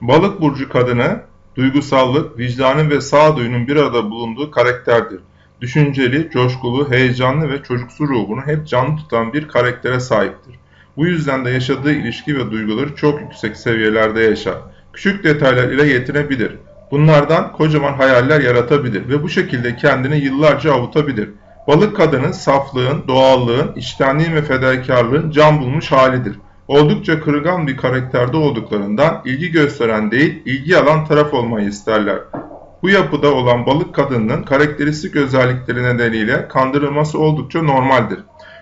Balık burcu kadını duygusallık, vicdanın ve sağduyunun bir arada bulunduğu karakterdir. Düşünceli, coşkulu, heyecanlı ve çocuksu ruhunu hep canlı tutan bir karaktere sahiptir. Bu yüzden de yaşadığı ilişki ve duyguları çok yüksek seviyelerde yaşar. Küçük detaylar ile yetinebilir. Bunlardan kocaman hayaller yaratabilir ve bu şekilde kendini yıllarca avutabilir. Balık kadının saflığın, doğallığın, içtenliğin ve fedakarlığın can bulmuş halidir. Oldukça kırılgan bir karakterde olduklarından ilgi gösteren değil, ilgi alan taraf olmayı isterler. Bu yapıda olan balık kadınının karakteristik özellikleri nedeniyle kandırılması oldukça normaldir.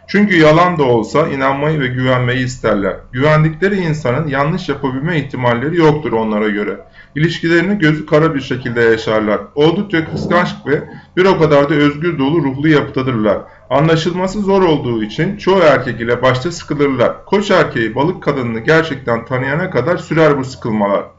Çünkü yalan da olsa inanmayı ve güvenmeyi isterler. Güvendikleri insanın yanlış yapabilme ihtimalleri yoktur onlara göre. İlişkilerini gözü kara bir şekilde yaşarlar. Oldukça kıskanç ve bir o kadar da özgür dolu ruhlu yapıdadırlar. Anlaşılması zor olduğu için çoğu erkek ile başta sıkılırlar. Koç erkeği balık kadınını gerçekten tanıyana kadar sürer bu sıkılmalar.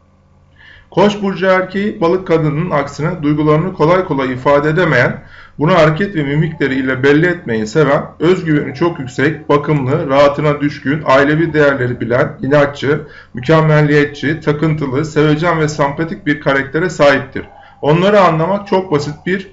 Koç burcu erkeği balık kadınının aksine duygularını kolay kolay ifade edemeyen, bunu hareket ve mimikleri ile belli etmeyi seven, özgüveni çok yüksek, bakımlı, rahatına düşkün, ailevi değerleri bilen, inatçı, mükemmelliyetçi, takıntılı, sevecen ve sempatik bir karaktere sahiptir. Onları anlamak çok basit bir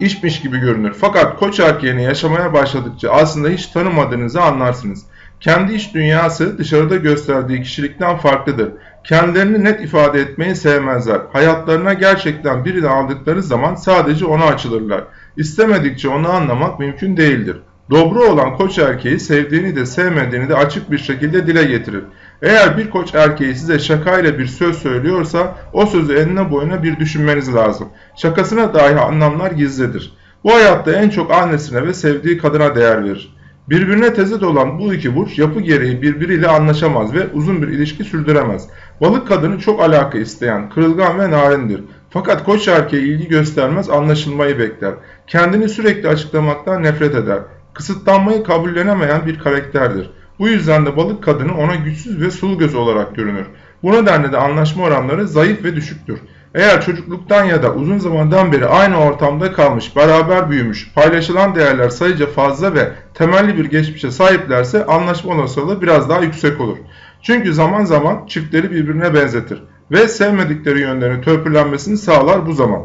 işmiş gibi görünür. Fakat koç erkeğini yaşamaya başladıkça aslında hiç tanımadığınızı anlarsınız. Kendi iç dünyası dışarıda gösterdiği kişilikten farklıdır. Kendilerini net ifade etmeyi sevmezler. Hayatlarına gerçekten birini aldıkları zaman sadece ona açılırlar. İstemedikçe onu anlamak mümkün değildir. Dobro olan koç erkeği sevdiğini de sevmediğini de açık bir şekilde dile getirir. Eğer bir koç erkeği size şakayla bir söz söylüyorsa o sözü enine boyuna bir düşünmeniz lazım. Şakasına dahi anlamlar gizlidir. Bu hayatta en çok annesine ve sevdiği kadına değer verir. Birbirine tezit olan bu iki burç yapı gereği birbiriyle anlaşamaz ve uzun bir ilişki sürdüremez. Balık kadını çok alaka isteyen, kırılgan ve narindir. Fakat koç erkeği ilgi göstermez, anlaşılmayı bekler. Kendini sürekli açıklamaktan nefret eder. Kısıtlanmayı kabullenemeyen bir karakterdir. Bu yüzden de balık kadını ona güçsüz ve sulu göz olarak görünür. Bu nedenle de anlaşma oranları zayıf ve düşüktür. Eğer çocukluktan ya da uzun zamandan beri aynı ortamda kalmış, beraber büyümüş, paylaşılan değerler sayıca fazla ve temelli bir geçmişe sahiplerse anlaşma olasılığı biraz daha yüksek olur. Çünkü zaman zaman çiftleri birbirine benzetir ve sevmedikleri yönlerini törpülenmesini sağlar bu zaman.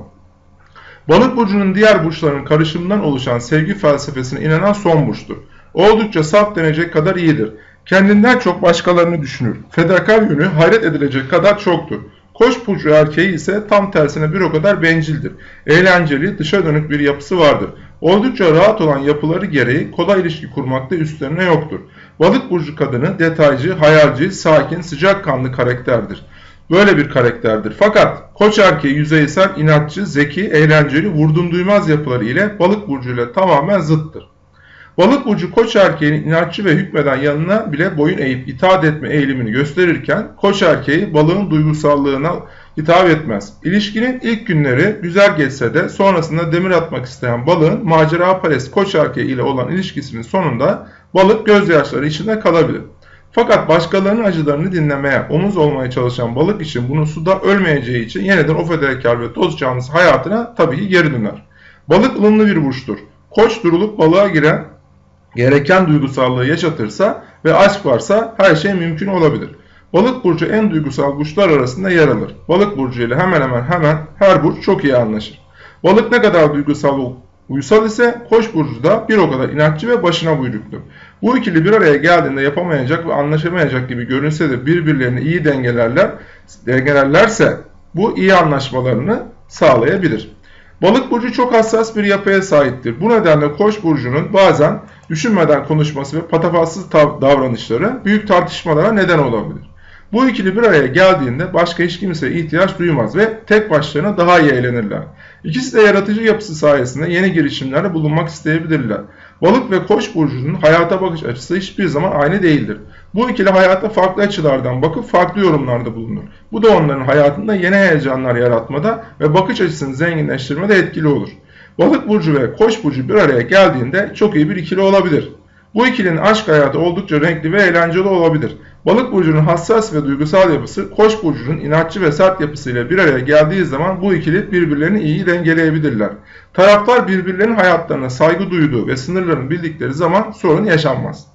Balık burcunun diğer burçların karışımından oluşan sevgi felsefesine inanan son burçtur. Oldukça saf denecek kadar iyidir. Kendinden çok başkalarını düşünür. Fedakar yönü hayret edilecek kadar çoktur. Koç burcu erkeği ise tam tersine bir o kadar bencildir. Eğlenceli, dışa dönük bir yapısı vardır. Oldukça rahat olan yapıları gereği kolay ilişki kurmakta üstlerine yoktur. Balık burcu kadını detaycı, hayalci, sakin, sıcakkanlı karakterdir. Böyle bir karakterdir. Fakat koç erkeği yüzeysel, inatçı, zeki, eğlenceli, vurdum duymaz yapıları ile balık burcuyla tamamen zıttır. Balık burcu koç erkeğinin inatçı ve hükmeden yanına bile boyun eğip itaat etme eğilimini gösterirken koç erkeği balığın duygusallığına hitap etmez. İlişkinin ilk günleri güzel geçse de sonrasında demir atmak isteyen balığın macera parest koç erkeği ile olan ilişkisinin sonunda balık gözyaşları içinde kalabilir. Fakat başkalarının acılarını dinlemeye, omuz olmaya çalışan balık için bunu suda ölmeyeceği için yeniden o fedakar ve toz canlısı hayatına tabii geri döner. Balık ılımlı bir burçtur. Koç durulup balığa giren gereken duygusallığı yaşatırsa ve aşk varsa her şey mümkün olabilir. Balık burcu en duygusal burçlar arasında yer alır. Balık burcu ile hemen hemen hemen her burç çok iyi anlaşır. Balık ne kadar duygusal uysal ise Koç burcu da bir o kadar inatçı ve başına buyruktur. Bu ikili bir araya geldiğinde yapamayacak ve anlaşamayacak gibi görünse de birbirlerini iyi dengelerler, dengelerlerse bu iyi anlaşmalarını sağlayabilir. Balık burcu çok hassas bir yapıya sahiptir. Bu nedenle Koç burcunun bazen düşünmeden konuşması ve patafatsız davranışları büyük tartışmalara neden olabilir. Bu ikili bir araya geldiğinde başka hiç kimseye ihtiyaç duymaz ve tek başlarına daha iyi eğlenirler. İkisi de yaratıcı yapısı sayesinde yeni girişimlerde bulunmak isteyebilirler. Balık ve koç burcunun hayata bakış açısı hiçbir zaman aynı değildir. Bu ikili hayata farklı açılardan bakıp farklı yorumlarda bulunur. Bu da onların hayatında yeni heyecanlar yaratmada ve bakış açısını zenginleştirmede etkili olur. Balık burcu ve koç burcu bir araya geldiğinde çok iyi bir ikili olabilir. Bu ikilinin aşk hayatı oldukça renkli ve eğlenceli olabilir. Balık burcunun hassas ve duygusal yapısı, Koç burcunun inatçı ve sert yapısıyla bir araya geldiği zaman bu ikili birbirlerini iyi dengeleyebilirler. Taraflar birbirlerinin hayatlarına saygı duyduğu ve sınırlarını bildikleri zaman sorun yaşanmaz.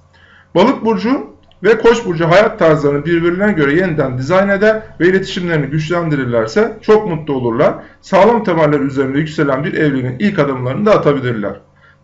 Balık burcu ve Koç burcu hayat tarzlarını birbirlerine göre yeniden dizayn eder ve iletişimlerini güçlendirirlerse çok mutlu olurlar. Sağlam temeller üzerinde yükselen bir evliliğin ilk adımlarını da atabilirler.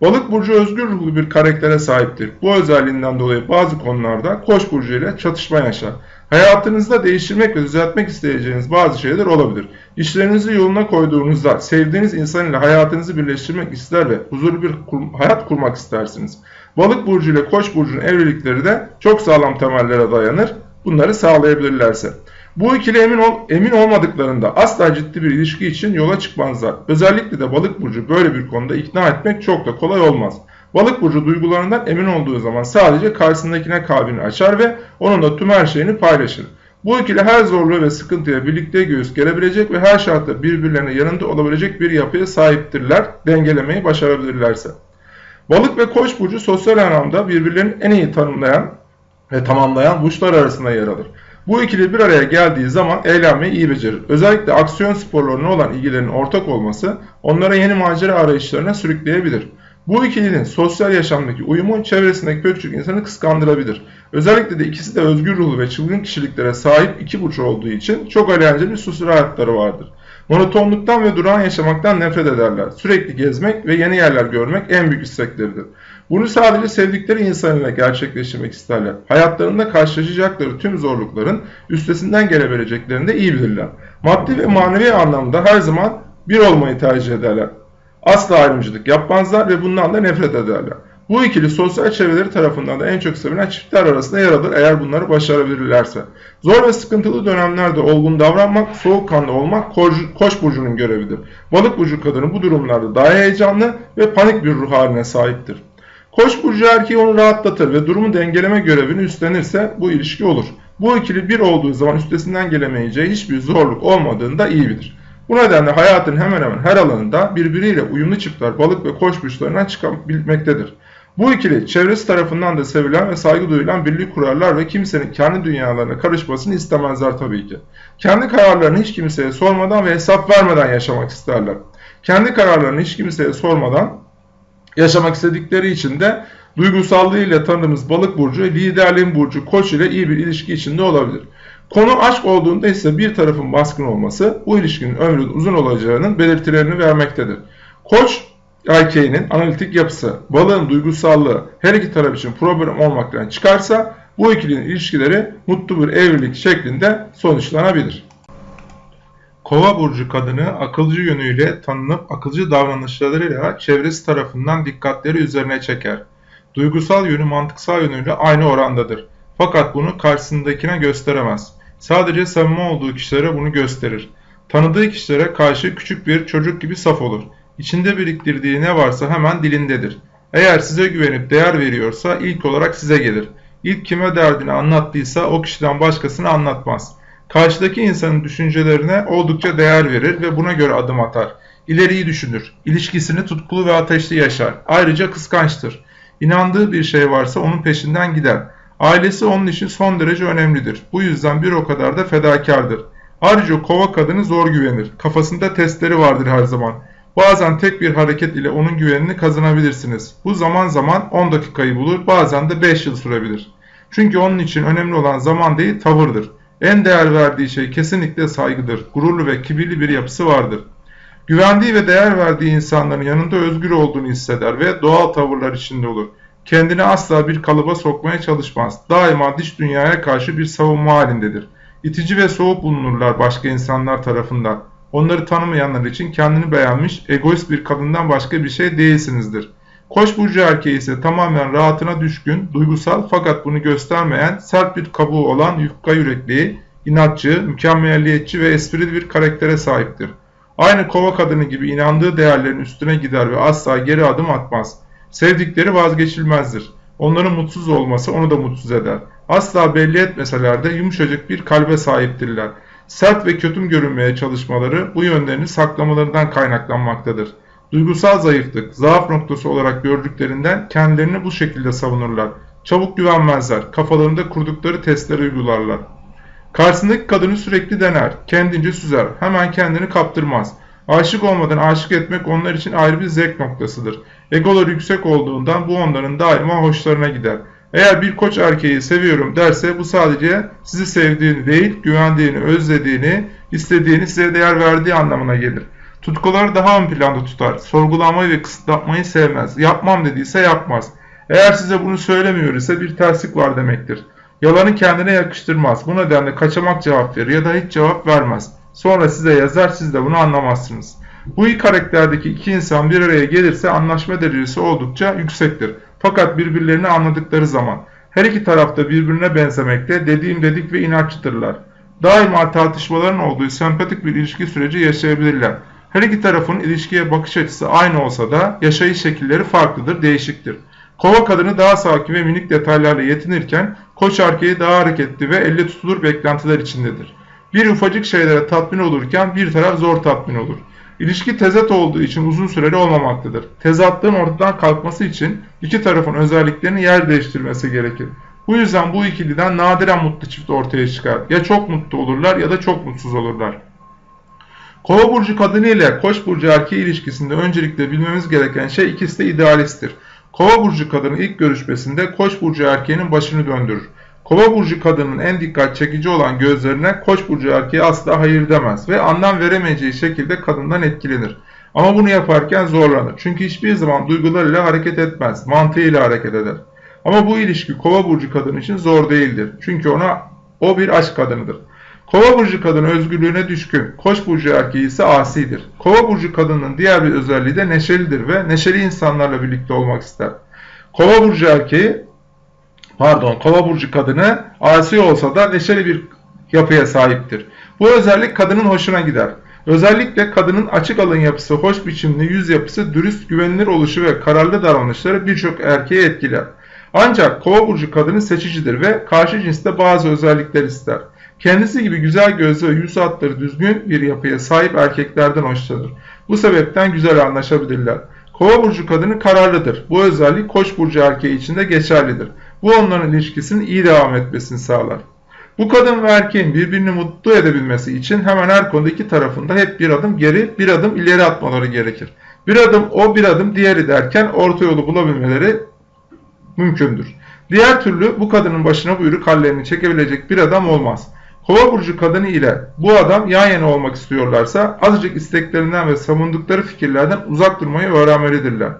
Balık burcu özgür ruhlu bir karaktere sahiptir. Bu özelliğinden dolayı bazı konularda Koç burcu ile çatışma yaşar. Hayatınızda değiştirmek ve düzeltmek isteyeceğiniz bazı şeyler olabilir. İşlerinizi yoluna koyduğunuzda sevdiğiniz insan ile hayatınızı birleştirmek ister ve huzurlu bir kur hayat kurmak istersiniz. Balık burcu ile Koç burcunun evlilikleri de çok sağlam temellere dayanır. Bunları sağlayabilirlerse. Bu ikili emin, ol, emin olmadıklarında asla ciddi bir ilişki için yola çıkmazlar. Özellikle de balık burcu böyle bir konuda ikna etmek çok da kolay olmaz. Balık burcu duygularından emin olduğu zaman sadece karşısındakine kalbini açar ve onunla tüm her şeyini paylaşır. Bu ikili her zorluğu ve sıkıntıya birlikte göğüs gelebilecek ve her şartta birbirlerine yanında olabilecek bir yapıya sahiptirler, dengelemeyi başarabilirlerse. Balık ve koç burcu sosyal anlamda birbirlerini en iyi tanımlayan ve tamamlayan burçlar arasında yer alır. Bu ikili bir araya geldiği zaman eğlenmeyi iyi becerir. Özellikle aksiyon sporlarına olan ilgilerinin ortak olması onlara yeni macera arayışlarına sürükleyebilir. Bu ikilinin sosyal yaşamdaki uyumu çevresindeki pek çok insanı kıskandırabilir. Özellikle de ikisi de özgür ruhlu ve çılgın kişiliklere sahip iki burç olduğu için çok eğlenceli bir sosyal hayatları vardır. Monotonluktan ve durağan yaşamaktan nefret ederler. Sürekli gezmek ve yeni yerler görmek en büyük istekleridir. Bunu sadece sevdikleri insanıyla gerçekleştirmek isterler. Hayatlarında karşılaşacakları tüm zorlukların üstesinden gelebileceklerini de iyi bilirler. Maddi ve manevi anlamda her zaman bir olmayı tercih ederler. Asla ayrımcılık yapmazlar ve bundan da nefret ederler. Bu ikili sosyal çevreleri tarafından da en çok sevilen çiftler arasında yer alır eğer bunları başarabilirlerse. Zor ve sıkıntılı dönemlerde olgun davranmak, soğukkanlı olmak koç burcunun görevidir. Balık burcu kadını bu durumlarda daha heyecanlı ve panik bir ruh haline sahiptir. Koç burcu erkeği onu rahatlatır ve durumu dengeleme görevini üstlenirse bu ilişki olur. Bu ikili bir olduğu zaman üstesinden gelemeyeceği hiçbir zorluk olmadığını da iyi bilir. Bu nedenle hayatın hemen hemen her alanında birbiriyle uyumlu çiftler balık ve koç burçlarından çıkabilmektedir. Bu ikili çevresi tarafından da sevilen ve saygı duyulan birlik kurarlar ve kimsenin kendi dünyalarına karışmasını istemezler tabii ki. Kendi kararlarını hiç kimseye sormadan ve hesap vermeden yaşamak isterler. Kendi kararlarını hiç kimseye sormadan yaşamak istedikleri için de duygusallığıyla tanıdığımız balık burcu, liderliğin burcu koç ile iyi bir ilişki içinde olabilir. Konu aşk olduğunda ise bir tarafın baskın olması bu ilişkinin ömrünün uzun olacağının belirtilerini vermektedir. Koç erkeğinin analitik yapısı, balığın duygusallığı her iki taraf için problem olmaktan çıkarsa bu ikilinin ilişkileri mutlu bir evlilik şeklinde sonuçlanabilir. Kova burcu kadını akılcı yönüyle tanınıp akılcı davranışlarıyla çevresi tarafından dikkatleri üzerine çeker. Duygusal yönü mantıksal yönüyle aynı orandadır. Fakat bunu karşısındakine gösteremez. Sadece samimi olduğu kişilere bunu gösterir. Tanıdığı kişilere karşı küçük bir çocuk gibi saf olur. İçinde biriktirdiği ne varsa hemen dilindedir. Eğer size güvenip değer veriyorsa ilk olarak size gelir. İlk kime derdini anlattıysa o kişiden başkasını anlatmaz. Karşıdaki insanın düşüncelerine oldukça değer verir ve buna göre adım atar. İleriyi düşünür. İlişkisini tutkulu ve ateşli yaşar. Ayrıca kıskançtır. İnandığı bir şey varsa onun peşinden gider. Ailesi onun için son derece önemlidir. Bu yüzden bir o kadar da fedakardır. Ayrıca kova kadını zor güvenir. Kafasında testleri vardır her zaman. Bazen tek bir hareket ile onun güvenini kazanabilirsiniz. Bu zaman zaman 10 dakikayı bulur, bazen de 5 yıl sürebilir. Çünkü onun için önemli olan zaman değil, tavırdır. En değer verdiği şey kesinlikle saygıdır. Gururlu ve kibirli bir yapısı vardır. Güvendiği ve değer verdiği insanların yanında özgür olduğunu hisseder ve doğal tavırlar içinde olur. Kendini asla bir kalıba sokmaya çalışmaz. Daima dış dünyaya karşı bir savunma halindedir. İtici ve soğuk bulunurlar başka insanlar tarafından. Onları tanımayanlar için kendini beğenmiş, egoist bir kadından başka bir şey değilsinizdir. Koç burcu erkeği ise tamamen rahatına düşkün, duygusal fakat bunu göstermeyen, sert bir kabuğu olan yufka yürekli, inatçı, mükemmelliyetçi ve esprili bir karaktere sahiptir. Aynı kova kadını gibi inandığı değerlerin üstüne gider ve asla geri adım atmaz. Sevdikleri vazgeçilmezdir. Onların mutsuz olması onu da mutsuz eder. Asla belli etmeseler de yumuşacık bir kalbe sahiptirler. Sert ve kötüm görünmeye çalışmaları bu yönlerini saklamalarından kaynaklanmaktadır. Duygusal zayıflık, zaaf noktası olarak gördüklerinden kendilerini bu şekilde savunurlar. Çabuk güvenmezler, kafalarında kurdukları testleri uygularlar. Karşısındaki kadını sürekli dener, kendince süzer, hemen kendini kaptırmaz. Aşık olmadan aşık etmek onlar için ayrı bir zevk noktasıdır. Egoları yüksek olduğundan bu onların daima hoşlarına gider. Eğer bir koç erkeği seviyorum derse bu sadece sizi sevdiğini değil, güvendiğini, özlediğini, istediğini, size değer verdiği anlamına gelir. Tutkuları daha ön planda tutar. Sorgulamayı ve kısıtlamayı sevmez. Yapmam dediyse yapmaz. Eğer size bunu söylemiyor ise bir terslik var demektir. Yalanı kendine yakıştırmaz. Bu nedenle kaçamak cevap verir ya da hiç cevap vermez. Sonra size yazar siz de bunu anlamazsınız. Bu iki karakterdeki iki insan bir araya gelirse anlaşma derecesi oldukça yüksektir. Fakat birbirlerini anladıkları zaman her iki tarafta birbirine benzemekte, dediğim dedik ve inatçıdırlar. Daima tartışmaların olduğu sempatik bir ilişki süreci yaşayabilirler. Her iki tarafın ilişkiye bakış açısı aynı olsa da yaşayış şekilleri farklıdır, değişiktir. Kova kadını daha sakin ve minik detaylarla yetinirken koç erkeği daha hareketli ve elle tutulur beklentiler içindedir. Bir ufacık şeylere tatmin olurken bir taraf zor tatmin olur. İlişki tezat olduğu için uzun süreli olmamaktadır. Tezatlığın ortadan kalkması için iki tarafın özelliklerini yer değiştirmesi gerekir. Bu yüzden bu ikiliden nadiren mutlu çift ortaya çıkar. Ya çok mutlu olurlar ya da çok mutsuz olurlar. Kova burcu kadını ile koç burcu erkeği ilişkisinde öncelikle bilmemiz gereken şey ikisi de idealisttir. Kova burcu kadını ilk görüşmesinde koç burcu erkeğinin başını döndürür. Kova burcu kadının en dikkat çekici olan gözlerine koç burcu erkeği asla hayır demez ve anlam veremeyeceği şekilde kadından etkilenir. Ama bunu yaparken zorlanır. Çünkü hiçbir zaman duygularıyla hareket etmez, mantığıyla hareket eder. Ama bu ilişki kova burcu kadın için zor değildir. Çünkü ona o bir aşk kadınıdır. Kova burcu kadın özgürlüğüne düşkün, koç burcu erkeği ise asidir. Kova burcu kadının diğer bir özelliği de neşelidir ve neşeli insanlarla birlikte olmak ister. Kova burcu erkeği, pardon, kova burcu kadını asi olsa da neşeli bir yapıya sahiptir. Bu özellik kadının hoşuna gider. Özellikle kadının açık alın yapısı, hoş biçimli yüz yapısı, dürüst, güvenilir oluşu ve kararlı davranışları birçok erkeği etkiler. Ancak kova burcu kadını seçicidir ve karşı cinste bazı özellikler ister. Kendisi gibi güzel gözlü ve yüz hatları düzgün bir yapıya sahip erkeklerden hoşlanır. Bu sebepten güzel anlaşabilirler. Kova burcu kadını kararlıdır. Bu özellik koç burcu erkeği için de geçerlidir. Bu onların ilişkisinin iyi devam etmesini sağlar. Bu kadın ve erkeğin birbirini mutlu edebilmesi için hemen her konuda iki tarafında hep bir adım geri, bir adım ileri atmaları gerekir. Bir adım o, bir adım diğeri derken orta yolu bulabilmeleri mümkündür. Diğer türlü bu kadının başına buyruk hallerini çekebilecek bir adam olmaz. Kova burcu kadını ile bu adam yan yana olmak istiyorlarsa azıcık isteklerinden ve savundukları fikirlerden uzak durmayı öğrenmelidirler.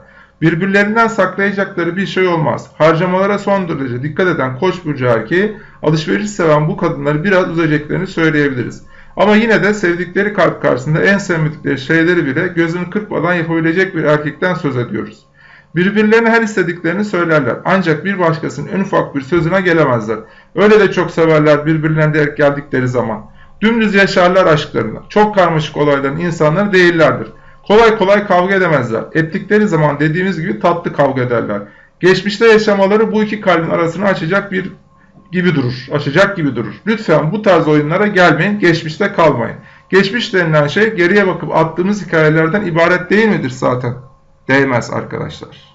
Birbirlerinden saklayacakları bir şey olmaz. Harcamalara son derece dikkat eden koç burcu erkeği alışveriş seven bu kadınları biraz üzeceklerini söyleyebiliriz. Ama yine de sevdikleri kalp karşısında en sevmedikleri şeyleri bile gözünü kırpmadan yapabilecek bir erkekten söz ediyoruz. Birbirlerine her istediklerini söylerler. Ancak bir başkasının en ufak bir sözüne gelemezler. Öyle de çok severler birbirlerine denk geldikleri zaman. Dümdüz yaşarlar aşklarını. Çok karmaşık olayların insanları değillerdir. Kolay kolay kavga edemezler. Ettikleri zaman dediğimiz gibi tatlı kavga ederler. Geçmişte yaşamaları bu iki kalbin arasını açacak bir gibi durur. Açacak gibi durur. Lütfen bu tarz oyunlara gelmeyin, geçmişte kalmayın. Geçmiş denilen şey geriye bakıp attığımız hikayelerden ibaret değil midir zaten? Değmez arkadaşlar.